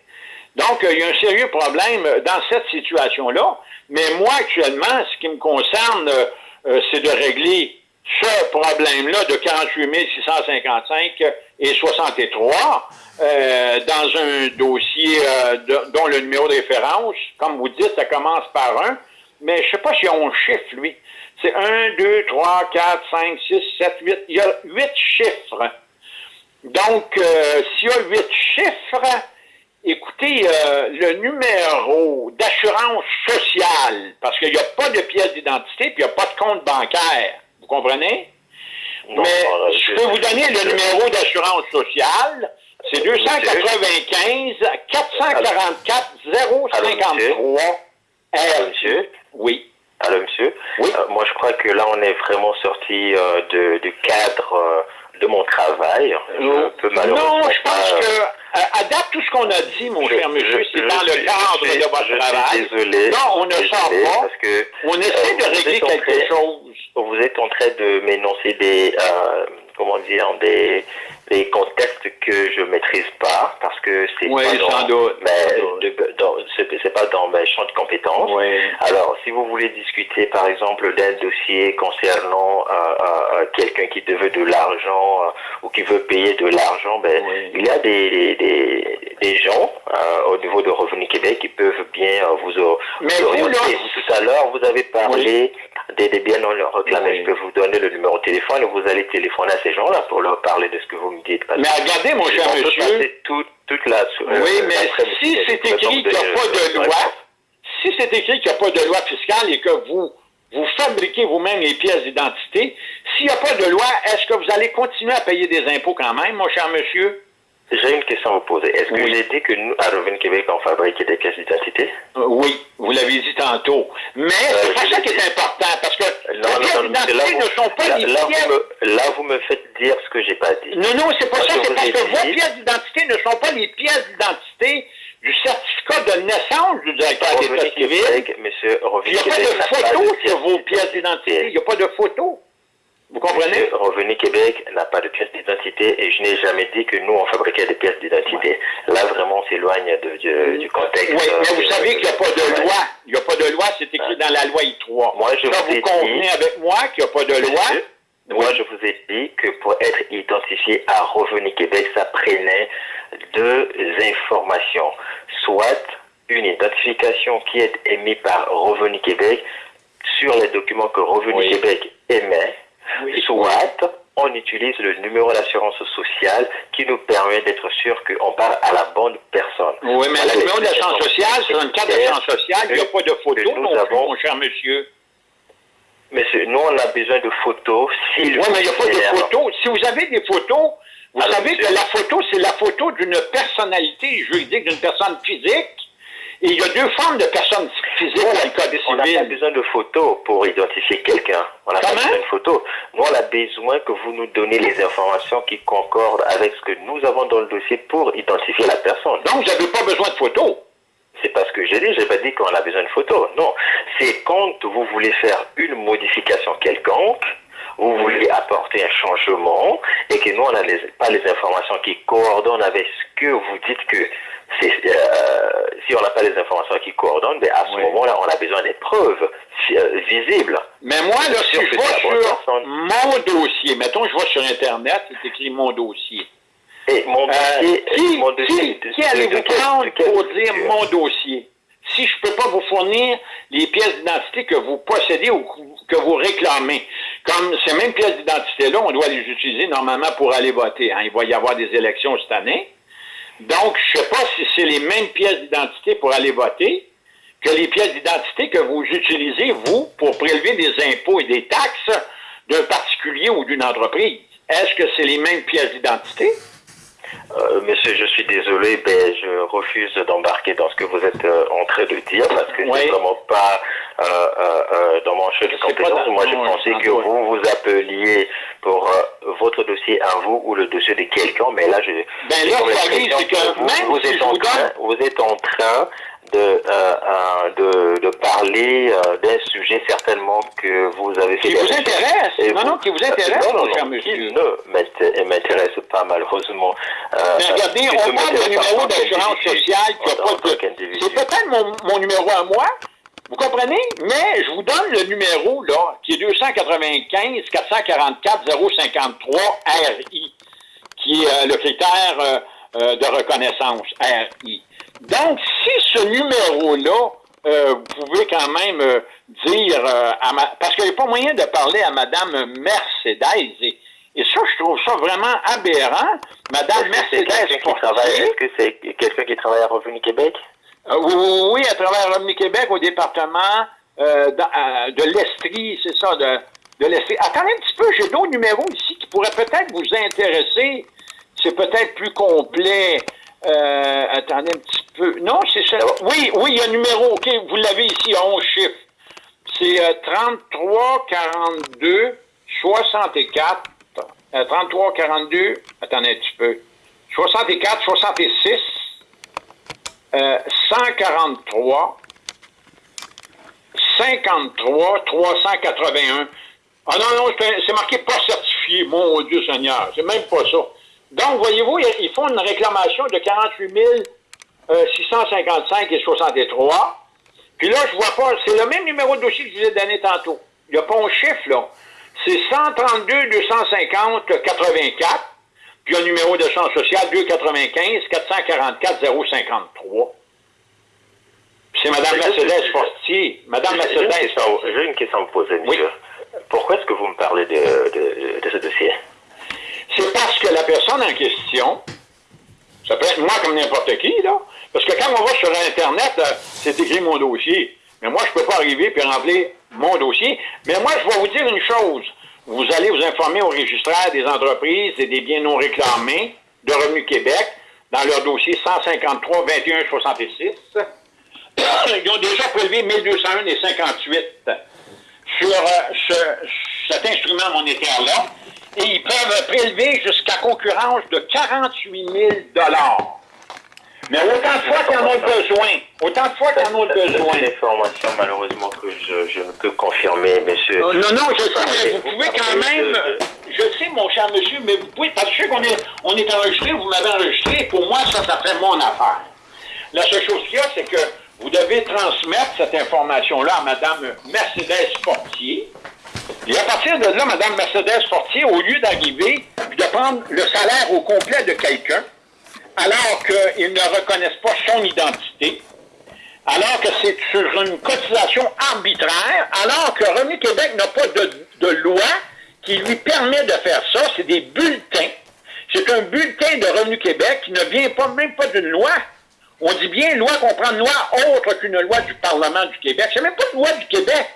Donc, euh, il y a un sérieux problème dans cette situation-là. Mais moi, actuellement, ce qui me concerne, euh, euh, c'est de régler ce problème-là de 48 655 et 63 euh, dans un dossier euh, dont le numéro de référence, comme vous dites, ça commence par un, mais je ne sais pas si on chiffre, lui. C'est 1, 2, 3, 4, 5, 6, 7, 8. Il y a 8 chiffres. Donc, euh, s'il y a 8 chiffres, écoutez, euh, le numéro d'assurance sociale, parce qu'il n'y a pas de pièce d'identité, puis il n'y a pas de compte bancaire. Vous comprenez? Mais je peux vous donner le numéro d'assurance sociale. C'est 295 444 053. Allô, monsieur? Oui. Allô, monsieur? Oui. Euh, moi, je crois que là, on est vraiment sorti euh, de, du cadre euh, de mon travail. non, je pense que, à date, tout ce qu'on a dit, mon cher monsieur, c'est dans le cadre de votre travail. Désolé. Non, on ne sort pas. Parce que, on essaie de régler quelque chose. Vous êtes en train de m'énoncer des, comment dire, des, des contextes que je maîtrise pas parce que c'est pas dans, c'est pas dans mes champs de compétences. Alors, si vous voulez discuter, par exemple, d'un dossier concernant euh, euh, quelqu'un qui devait de l'argent euh, ou qui veut payer de l'argent, ben, il y a des, des, des gens euh, au niveau de Revenu Québec qui peuvent bien vous, Mais vous vous, là, Tout à l'heure, vous avez parlé des, des biens non réclamés. Je peux vous donner le numéro de téléphone et vous allez téléphoner à ces gens-là pour leur parler de ce que vous me dites. Parce Mais regardez, mon cher monsieur. toute, la... Oui, mais si c'est écrit qu'il n'y a pas de loi, si c'est écrit qu'il n'y a pas de loi fiscale et que vous, vous fabriquez vous-même les pièces d'identité, s'il n'y a pas de loi, est-ce que vous allez continuer à payer des impôts quand même, mon cher monsieur? J'ai une question à vous poser. Est-ce que Oui. j'ai dit que nous, à Revenu Québec, on fabriquait des pièces d'identité? Euh, oui, vous l'avez dit tantôt. Mais c'est je pas ça qui est important, parce que Non, les pièces d'identité ne sont pas là, pièces... vous me, là, vous me faites dire ce que j'ai pas dit. Non, non, c'est pas ça, c'est parce que vos pièces d'identité ne sont pas les pièces d'identité du certificat de naissance du directeur d'État civil. Québec, monsieur, Il n'y a pas de photo sur vos pièces pièces d'identité. Il n'y a pas de photo. Vous comprenez? Revenu Québec n'a pas de pièces d'identité et je n'ai jamais dit que nous, on fabriquait des pièces d'identité. Là, vraiment, on s'éloigne de- du, du contexte. Oui, euh, mais vous de- savez qu'il n'y a pas de loi. Il n'y a pas de loi, c'est écrit dans la loi I3. Moi, je Ça, vous ai vous convenez dit- avec moi qu'il n'y a pas de loi? Moi, je vous ai dit que pour être identifié à Revenu Québec, ça prenait deux informations. Soit une identification qui est émise par Revenu Québec sur les documents que Revenu Oui. Québec émet. Soit on utilise le numéro d'assurance sociale qui nous permet d'être sûr qu'on parle à la bonne personne. Oui, mais le numéro d'assurance sociale, sur une carte d'assurance sociale, il n'y a pas de photo nous non avons- mon cher monsieur. Monsieur, nous, on a besoin de photos. Oui, mais il n'y a pas de photo. Si vous avez des photos, vous Alors, savez monsieur- que la photo, c'est la photo d'une personnalité juridique, d'une personne physique. Il y a deux formes de personnes physiques on dans a- le Code on n'a pas civil. besoin de photos pour identifier quelqu'un. On n'a pas Comment? besoin de photos. Nous, on a besoin que vous nous donniez les informations qui concordent avec ce que nous avons dans le dossier pour identifier la personne. Donc, vous n'avez pas besoin de photos. C'est pas ce que j'ai dit. J'ai pas dit qu'on a besoin de photos. Non. C'est quand vous voulez faire une modification quelconque, vous voulez apporter un changement et que nous, on n'a pas les informations qui coordonnent avec ce que vous dites que euh, si on n'a pas les informations qui coordonnent, ben à ce Oui. moment-là, on a besoin des preuves euh, visibles. Mais moi, là, si je bonne sur personne. mon dossier, mettons, je vais sur Internet, c'est écrit mon dossier. Et mon Euh, dossier, qui mon dossier qui, allez-vous prendre pour dire mon dossier? Si je ne peux pas vous fournir les pièces d'identité que vous possédez ou que vous réclamez, comme ces mêmes pièces d'identité-là, on doit les utiliser normalement pour aller voter. hein. Il va y avoir des élections cette année. Donc, je ne sais pas si c'est les mêmes pièces d'identité pour aller voter que les pièces d'identité que vous utilisez, vous, pour prélever des impôts et des taxes d'un particulier ou d'une entreprise. Est-ce que c'est les mêmes pièces d'identité? Euh, monsieur, je suis désolé, ben, je refuse d'embarquer dans ce que vous êtes euh, en train de dire parce que Oui. c'est vraiment pas euh, dans mon champ de compétences. Moi, je pensais que vous vous appeliez pour votre dossier à vous ou le dossier de quelqu'un, mais là, je. Ben là, c'est que vous, même vous si êtes en train, vous êtes en train de, euh, euh, de, de parler euh, d'un sujet certainement que vous avez fait. Qui vous intéresse. Et Non, non, qui vous intéresse, non, non, non, monsieur. qui ne m'int- m'intéresse pas malheureusement. Mais regardez, on parle du numéro d'assurance sociale qui a. C'est peut-être mon, mon numéro à moi, Vous comprenez? Mais je vous donne le numéro, là, qui est 295 444 053 RI, qui est euh, le critère euh, euh, de reconnaissance, RI. Donc, si ce numéro-là, vous pouvez quand même dire à ma... Parce qu'il n'y a pas moyen de parler à Mme Mercedes. Et, et ça, je trouve ça vraiment aberrant. Mme Mercedes... Est-ce que c'est quelqu'un qui travaille à Revenu Québec? Euh, oui, à travers Revenu Québec, au département euh, de l'Estrie, c'est ça, de, de l'Estrie. Attendez un petit peu, j'ai d'autres numéros ici qui pourraient peut-être vous intéresser. C'est peut-être plus complet. Euh, attendez un petit peu. Non, c'est ça. Oui, oui, il y a un numéro. OK, vous l'avez ici à 11 chiffres. C'est 33 42 64. 33 42. Attendez un petit peu. 64 66 143, 53, 381. Ah non, non, c'est marqué pas certifié, mon Dieu Seigneur. C'est même pas ça. Donc, voyez-vous, ils font une réclamation de 48 655 et 63. Puis là, je vois pas, c'est le même numéro de dossier que je vous ai donné tantôt. Il n'y a pas un chiffre, là. C'est 132 250 84. Puis un numéro de champ social 295 444 053. C'est Mme Mercedes Fortier. Mme Mercedes. J'ai une question à vous poser, monsieur. Pourquoi est-ce que vous me parlez de, de, ce dossier? C'est parce que la personne en question, ça peut être moi comme n'importe qui, là. Parce que quand on va sur Internet, euh, c'est écrit mon dossier. Mais moi, je ne peux pas arriver et remplir mon dossier. Mais moi, je vais vous dire une chose. Vous allez vous informer au registraire des entreprises et des biens non réclamés de Revenu Québec dans leur dossier 153 21 66. Ils ont déjà prélevé 1201 et 58 sur euh, cet instrument monétaire-là et ils peuvent prélever jusqu'à concurrence de 48 000 mais autant de fois qu'on en a besoin. Autant de fois qu'on en a besoin. C'est une information, malheureusement, que je, ne peux confirmer, monsieur. non, non, je sais, mais vous pouvez quand même. Je sais, mon cher monsieur, mais vous pouvez. Parce que je sais qu'on est, on est enregistré, vous m'avez enregistré. Pour moi, ça, ça fait mon affaire. La seule chose qu'il y a, c'est que vous devez transmettre cette information-là à Mme Mercedes Fortier. Et à partir de là, Mme Mercedes Fortier, au lieu d'arriver et de prendre le salaire au complet de quelqu'un, alors qu'ils ne reconnaissent pas son identité, alors que c'est sur une cotisation arbitraire, alors que Revenu Québec n'a pas de, loi qui lui permet de faire ça, c'est des bulletins. C'est un bulletin de Revenu Québec qui ne vient pas même pas d'une loi. On dit bien loi qu'on prend une loi autre qu'une loi du Parlement du Québec. C'est même pas une loi du Québec.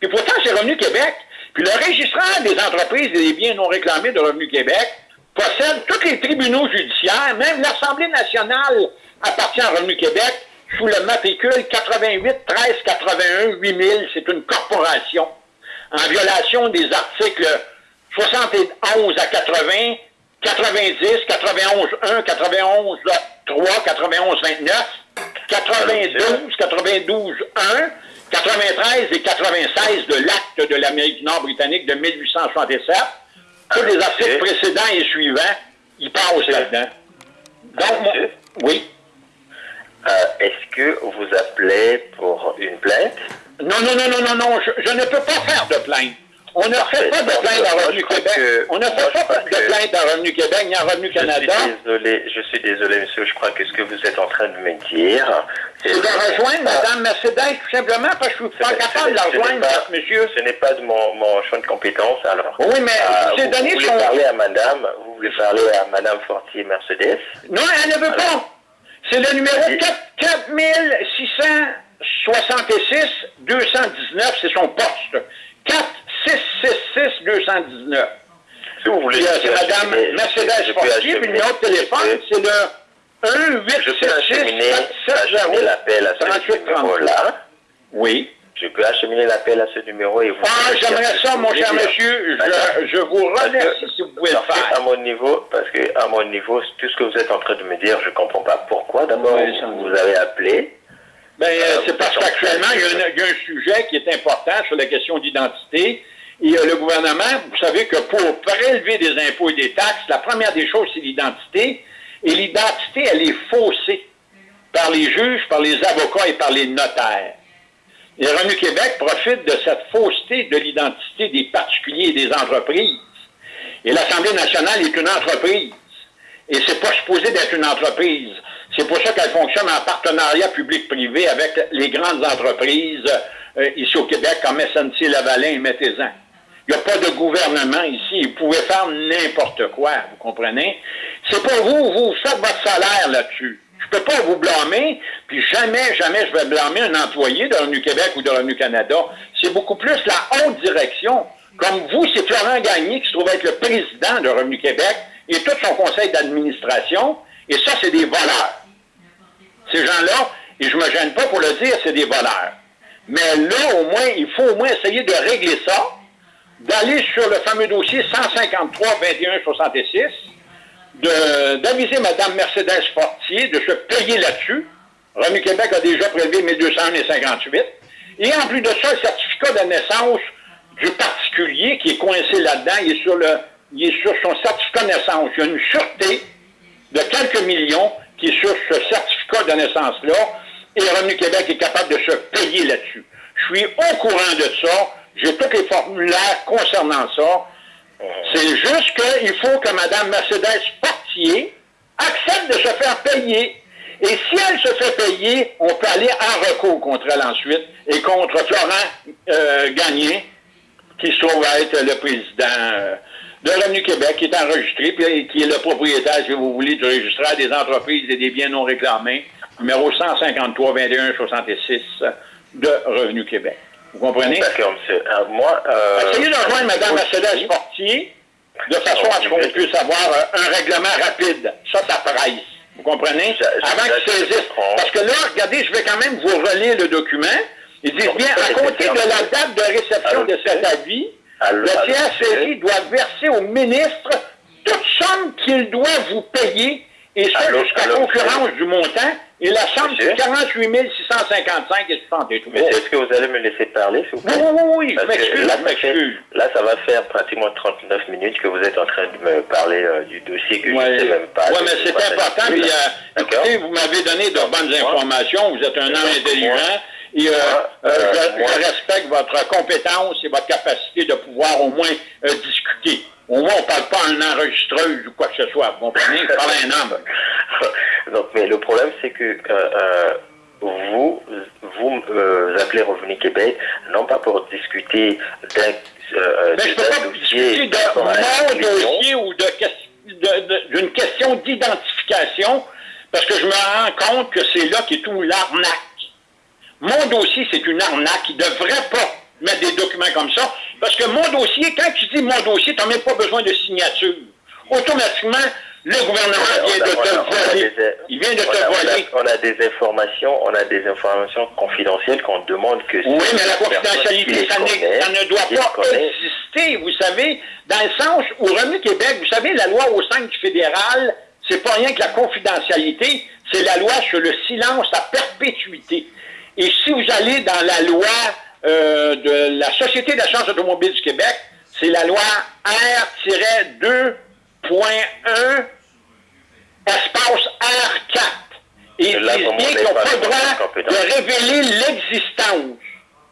Puis pourtant, c'est Revenu Québec. Puis le registraire des entreprises et des biens non réclamés de Revenu Québec possède tous les tribunaux judiciaires, même l'Assemblée nationale appartient à Revenu Québec sous le matricule 88 13 81 8000. C'est une corporation en violation des articles 71 à 80, 90, 91 1, 91 3, 91 29, 92, 92 1, 93 et 96 de l'acte de l'Amérique du Nord britannique de 1867 tous les articles précédents et suivants, ils passent là-dedans. Donc, oui. Euh, est-ce que vous appelez pour une plainte? Non, non, non, non, non, non, je, je ne peux pas faire de plainte. On ne fait pas de plainte à Revenu Québec. On ne fait pas de plainte à Revenu Québec ni à Revenu Canada. Je suis désolé, je suis désolé, monsieur. Je crois que ce que vous êtes en train de me dire. C'est de rejoindre Mme Mercedes, tout simplement, parce que je ne suis pas capable de la rejoindre, monsieur. Ce n'est pas de mon, mon, champ de compétence, alors. Oui, mais euh, c'est donné Vous voulez parler à Madame, vous voulez parler à Madame Fortier Mercedes? Non, elle ne veut pas. C'est le numéro 4666 219, c'est son poste. 4 666 219. Si vous voulez. C'est Mme Mercedes Fortier, puis le numéro de téléphone, c'est le 1 876 708 l'appel à ce numéro-là. Oui. Je peux acheminer l'appel à ce numéro et vous... Ah, j'aimerais ça, mon cher monsieur. Je, je vous remercie si vous pouvez le faire. À mon niveau, parce que à mon niveau, tout ce que vous êtes en train de me dire, je ne comprends pas pourquoi. D'abord, vous avez appelé. Ben, euh, c'est parce qu'actuellement, il, il, y a un sujet qui est important sur la question d'identité. Et le gouvernement, vous savez que pour prélever des impôts et des taxes, la première des choses, c'est l'identité. Et l'identité, elle est faussée par les juges, par les avocats et par les notaires. Et Revenu Québec profite de cette fausseté de l'identité des particuliers et des entreprises. Et l'Assemblée nationale est une entreprise. Et c'est pas supposé d'être une entreprise. C'est pour ça qu'elle fonctionne en partenariat public-privé avec les grandes entreprises euh, ici au Québec, comme SNC Lavalin et Mettez-en. Il n'y a pas de gouvernement ici. Vous pouvez faire n'importe quoi, vous comprenez? C'est pas vous, vous faites votre salaire là-dessus. Je peux pas vous blâmer, puis jamais, jamais je vais blâmer un employé de Revenu Québec ou de Revenu Canada. C'est beaucoup plus la haute direction. Comme vous, c'est Florent Gagné qui se trouve être le président de Revenu Québec et tout son conseil d'administration. Et ça, c'est des voleurs. Ces gens-là, et je me gêne pas pour le dire, c'est des voleurs. Mais là, au moins, il faut au moins essayer de régler ça, d'aller sur le fameux dossier 153 21 66 d'aviser Mme Mercedes Fortier de se payer là-dessus. Revenu Québec a déjà prélevé 1258. Et en plus de ça, le certificat de naissance du particulier qui est coincé là-dedans, il est sur le, il est sur son certificat de naissance. Il y a une sûreté de quelques millions qui est sur ce certificat de naissance-là, et Revenu Québec est capable de se payer là-dessus. Je suis au courant de ça, j'ai tous les formulaires concernant ça, c'est juste qu'il faut que Mme Mercedes Portier accepte de se faire payer. Et si elle se fait payer, on peut aller en recours contre elle ensuite et contre Florent euh, Gagné, qui se trouve être le président euh, de Revenu Québec, qui est enregistré, puis qui est le propriétaire, si vous voulez, du registraire des entreprises et des biens non réclamés, numéro 153 21 66 de Revenu Québec. Vous comprenez? D'accord, monsieur. Euh, moi, euh, Essayez de rejoindre Mme Mercedes Portier de façon à ce qu'on puisse avoir euh, un règlement rapide. Ça, ça presse. Vous comprenez? Avant qu'ils saisissent. Parce que là, regardez, je vais quand même vous relire le document. Ils disent bien, à compter de la date de réception de cet avis, le tiers doit verser au ministre toute somme qu'il doit vous payer, et ça jusqu'à concurrence du montant, et la somme, c'est 48 655 et 63. Mais est-ce que vous allez me laisser parler, s'il vous plaît? Oui, oui, oui, je m'excuse, là, m'excuse. Là, ça va faire pratiquement 39 minutes que vous êtes en train de me parler euh, du dossier que je ne sais même pas. Oui, mais c'est important. Puis, euh, écoutez, vous m'avez donné de bonnes informations. Vous êtes un homme intelligent. Et euh, euh, je, je, respecte votre compétence et votre capacité de pouvoir au moins euh, discuter. Au moins, on ne parle pas un enregistreuse ou quoi que ce soit. Vous comprenez? Je parle à un homme. Donc, mais le problème, c'est que euh, euh, vous, vous euh, appelez Revenu Québec, non pas pour discuter d'un euh, Mais je ne peux pas discuter de mon dossier ou d'une question d'identification parce que je me rends compte que c'est là qu'est tout l'arnaque. Mon dossier, c'est une arnaque. Il ne devrait pas mettre des documents comme ça. Parce que mon dossier, quand tu dis mon dossier, tu n'as même pas besoin de signature. Automatiquement, le gouvernement vient de te voler. Il vient de te voler. On a des informations, on a des informations confidentielles qu'on demande que... Oui, mais la confidentialité, ça, ne doit pas exister, vous savez, dans le sens où Revenu Québec, vous savez, la loi au sein du fédéral, c'est pas rien que la confidentialité, c'est la loi sur le silence à perpétuité. Et si vous allez dans la loi euh, de la Société d'assurance automobile du Québec, c'est la loi R-2.1 espace R4. Et ils disent bien qu'ils n'ont pas le droit de révéler l'existence.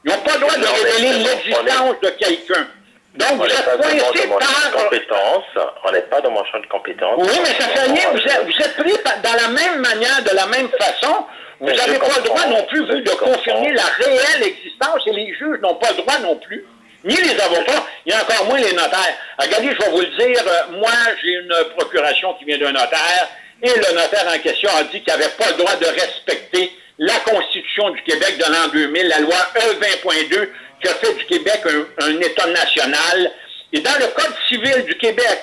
Ils n'ont pas le droit de révéler l'existence de quelqu'un. Donc, vous êtes coincé par... Compétence. On n'est pas dans mon champ de compétences. Oui, mais ça fait rien. Vous êtes, vous êtes pris dans la même manière, de la même façon. Vous n'avez pas le droit non plus, vous, de confirmer la réelle existence et les juges n'ont pas le droit non plus, ni les avocats, et encore moins les notaires. Regardez, je vais vous le dire, euh, moi, j'ai une procuration qui vient d'un notaire, et le notaire en question a dit qu'il n'avait pas le droit de respecter la Constitution du Québec de l'an 2000, la loi E20.2, qui a fait du Québec un, un État national. Et dans le Code civil du Québec,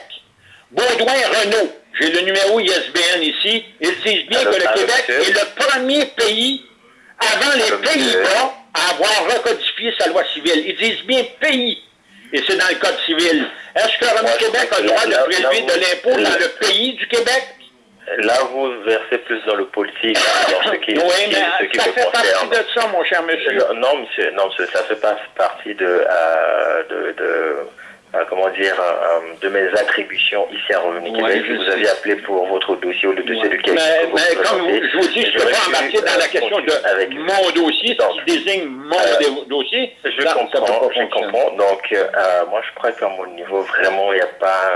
Baudouin-Renault, j'ai le numéro ISBN ici. Ils disent bien que le Québec est le premier pays, avant les Pays-Bas, à avoir recodifié sa loi civile. Ils disent bien pays. Et c'est dans le Code civil. Est-ce que le Québec a le droit de prélever de l'impôt dans le pays du Québec? Là, vous versez plus dans le politique, dans ce qui, oui, mais ce qui ça me fait concerne. partie de ça, mon cher monsieur. Non, monsieur, non, monsieur, ça fait pas partie de, euh, de, de comment dire, de mes attributions ici à Revenu Québec. Je vous avais appelé pour votre dossier ou le dossier du Québec. Mais, mais comme je vous dis, je ne peux pas embarquer dans la question de avec mon dossier, ce qui désigne mon dossier. Je comprends, je comprends. Donc, moi, je crois qu'à mon niveau, vraiment, il n'y a pas...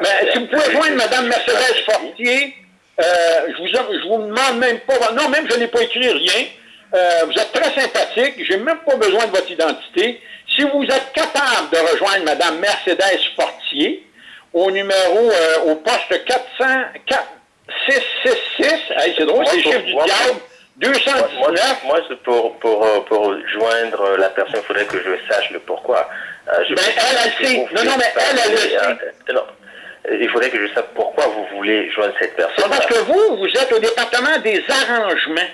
mais si vous pouvez joindre Mme Mercedes Fortier, je vous, je vous demande même pas... Non, même je n'ai pas écrit rien. Euh, vous êtes très sympathique, j'ai même pas besoin de votre identité. Si vous êtes capable de rejoindre Mme Mercedes Fortier au numéro, euh, au poste 400, 666, c'est drôle, c'est le chiffre du diable, 219. Moi, pour, pour, euh, pour joindre la personne, il faudrait que je sache le pourquoi. Je ben, elle, elle sait. Non, non, mais elle, elle le sait. Il faudrait que je sache pourquoi vous voulez joindre cette personne. Parce que vous, vous êtes au département des arrangements.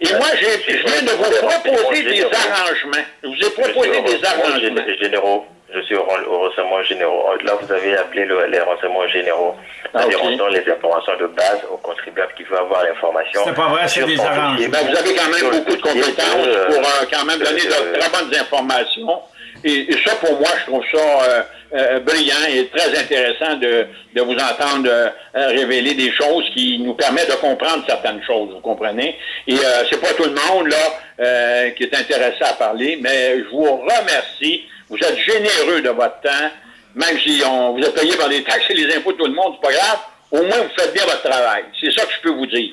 Et moi, je viens de vous proposer des arrangements. Je vous ai proposé des arrangements. Généraux. Je suis au, renseignement généraux. Là, vous avez appelé les renseignements généraux. Ah, okay. les informations de base aux contribuables qui veulent avoir l'information. C'est pas vrai, c'est des arrangements. Ben, vous avez quand même beaucoup de compétences pour euh, quand même donner de très bonnes informations. Et, ça, pour moi, je trouve ça euh, euh, brillant et très intéressant de, de vous entendre euh, révéler des choses qui nous permettent de comprendre certaines choses, vous comprenez? Et c'est pas tout le monde là qui est intéressé à parler, mais je vous remercie. Vous êtes généreux de votre temps, même si on vous êtes payé par les taxes et les impôts de tout le monde, c'est pas grave. Au moins, vous faites bien votre travail. C'est ça que je peux vous dire.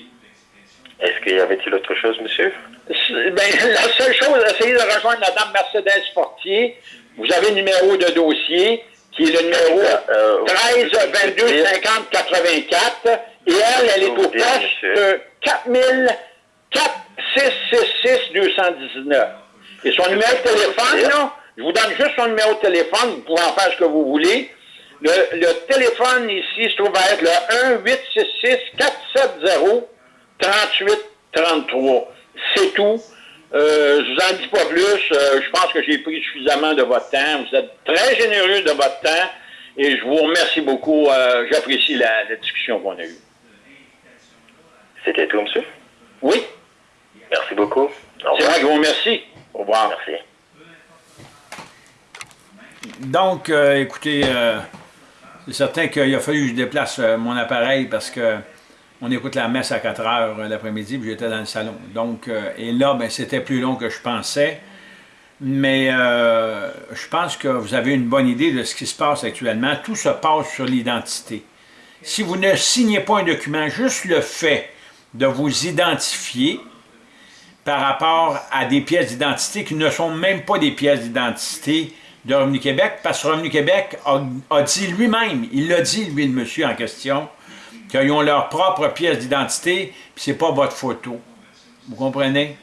Est-ce qu'il y avait-il autre chose, monsieur? Ben, la seule chose, essayez de rejoindre Mme Mercedes Fortier. Vous avez le numéro de dossier, qui est le numéro 13 22 50 84. Et elle, elle est au poste 4000 4666 219. Et son numéro de téléphone, là, je vous donne juste son numéro de téléphone, vous pouvez en faire ce que vous voulez. Le, le téléphone ici se trouve à être le 1 866 470 38 33. C'est tout. Euh, je vous en dis pas plus. Euh, je pense que j'ai pris suffisamment de votre temps. Vous êtes très généreux de votre temps et je vous remercie beaucoup. Euh, j'apprécie la, discussion qu'on a eue. C'était tout, monsieur? Oui. Merci beaucoup. C'est vrai que je vous remercie. Au revoir. Merci. Donc, écoutez, c'est certain qu'il a fallu que je déplace mon appareil parce que on écoute la messe à 4 heures euh, l'après-midi, puis j'étais dans le salon. Donc, euh, et là, ben, c'était plus long que je pensais. Mais euh, je pense que vous avez une bonne idée de ce qui se passe actuellement. Tout se passe sur l'identité. Si vous ne signez pas un document, juste le fait de vous identifier par rapport à des pièces d'identité qui ne sont même pas des pièces d'identité de Revenu Québec, parce que Revenu Québec a, a dit lui-même, il l'a dit, lui, le monsieur en question, qu'ils ont leur propre pièce d'identité, puis c'est pas votre photo. Vous comprenez?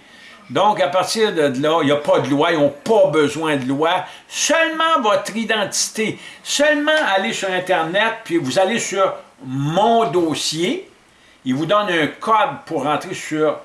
Donc, à partir de là, il n'y a pas de loi, ils n'ont pas besoin de loi. Seulement votre identité. Seulement aller sur Internet, puis vous allez sur « Mon dossier ». Il vous donne un code pour rentrer sur